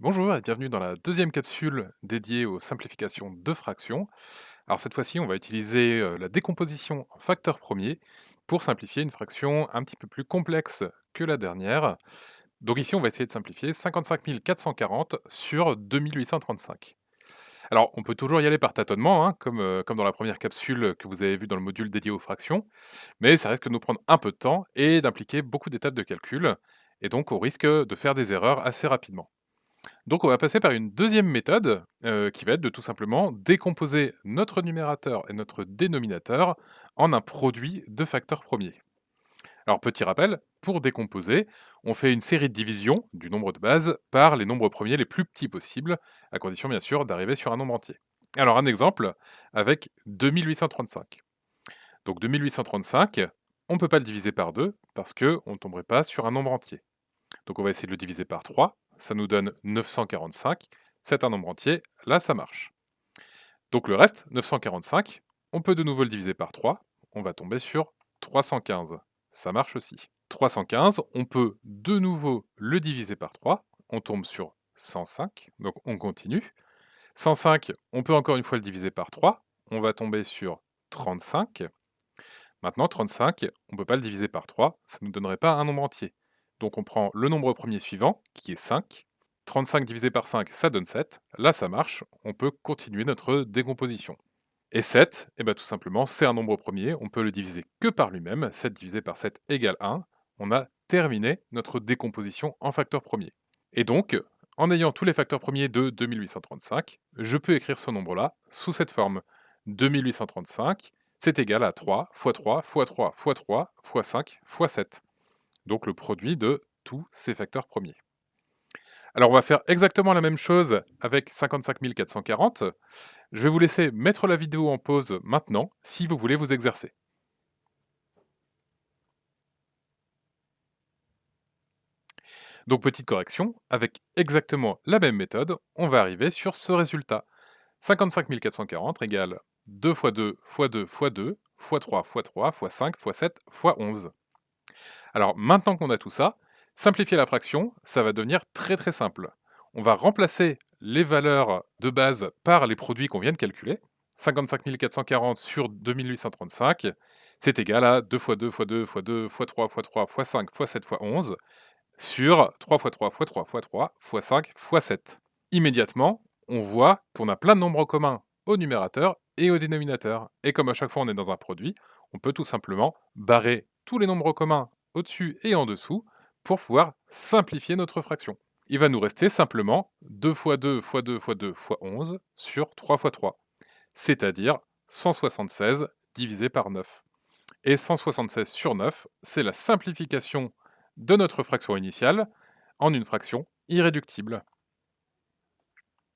Bonjour et bienvenue dans la deuxième capsule dédiée aux simplifications de fractions. Alors cette fois-ci, on va utiliser euh, la décomposition en facteurs premiers pour simplifier une fraction un petit peu plus complexe que la dernière. Donc ici, on va essayer de simplifier 55 440 sur 2835. Alors, on peut toujours y aller par tâtonnement, hein, comme, euh, comme dans la première capsule que vous avez vue dans le module dédié aux fractions, mais ça risque de nous prendre un peu de temps et d'impliquer beaucoup d'étapes de calcul, et donc on risque de faire des erreurs assez rapidement. Donc on va passer par une deuxième méthode, heu, qui va être de tout simplement décomposer notre numérateur et notre dénominateur en un produit de facteurs premiers. Alors petit rappel, pour décomposer, on fait une série de divisions du nombre de base par les nombres premiers les plus petits possibles, à condition bien sûr d'arriver sur un nombre entier. Alors un exemple avec 2835. Donc 2835, on ne peut pas le diviser par 2 parce qu'on ne tomberait pas sur un nombre entier. Donc on va essayer de le diviser par 3, ça nous donne 945, c'est un nombre entier, là ça marche. Donc le reste, 945, on peut de nouveau le diviser par 3, on va tomber sur 315, ça marche aussi. 315, on peut de nouveau le diviser par 3, on tombe sur 105, donc on continue. 105, on peut encore une fois le diviser par 3, on va tomber sur 35. Maintenant, 35, on ne peut pas le diviser par 3, ça ne nous donnerait pas un nombre entier. Donc on prend le nombre premier suivant, qui est 5. 35 divisé par 5, ça donne 7. Là, ça marche. On peut continuer notre décomposition. Et 7, eh ben, tout simplement, c'est un nombre premier. On peut le diviser que par lui-même. 7 divisé par 7 égale 1. On a terminé notre décomposition en facteurs premiers. Et donc, en ayant tous les facteurs premiers de 2835, je peux écrire ce nombre-là sous cette forme. 2835, c'est égal à 3 fois 3 fois 3 fois 3 fois 5 fois 7 donc le produit de tous ces facteurs premiers. Alors on va faire exactement la même chose avec 55 440. Je vais vous laisser mettre la vidéo en pause maintenant si vous voulez vous exercer. Donc petite correction, avec exactement la même méthode, on va arriver sur ce résultat. 55 440 égale 2 fois 2 fois 2 fois 2 fois 3 fois 3 fois 5 fois 7 fois 11. Alors maintenant qu'on a tout ça, simplifier la fraction, ça va devenir très très simple. On va remplacer les valeurs de base par les produits qu'on vient de calculer. 55 440 sur 2835, c'est égal à 2 fois 2 fois 2 fois 2 fois 3 fois 3 fois 5 fois 7 fois 11 sur 3 fois 3 fois 3 fois 3 fois 5 fois 7. Immédiatement, on voit qu'on a plein de nombres communs au numérateur et au dénominateur. Et comme à chaque fois on est dans un produit, on peut tout simplement barrer tous les nombres communs au-dessus et en dessous pour pouvoir simplifier notre fraction. Il va nous rester simplement 2 fois 2 fois 2 fois 2 fois 11 sur 3 fois 3, c'est-à-dire 176 divisé par 9. Et 176 sur 9, c'est la simplification de notre fraction initiale en une fraction irréductible.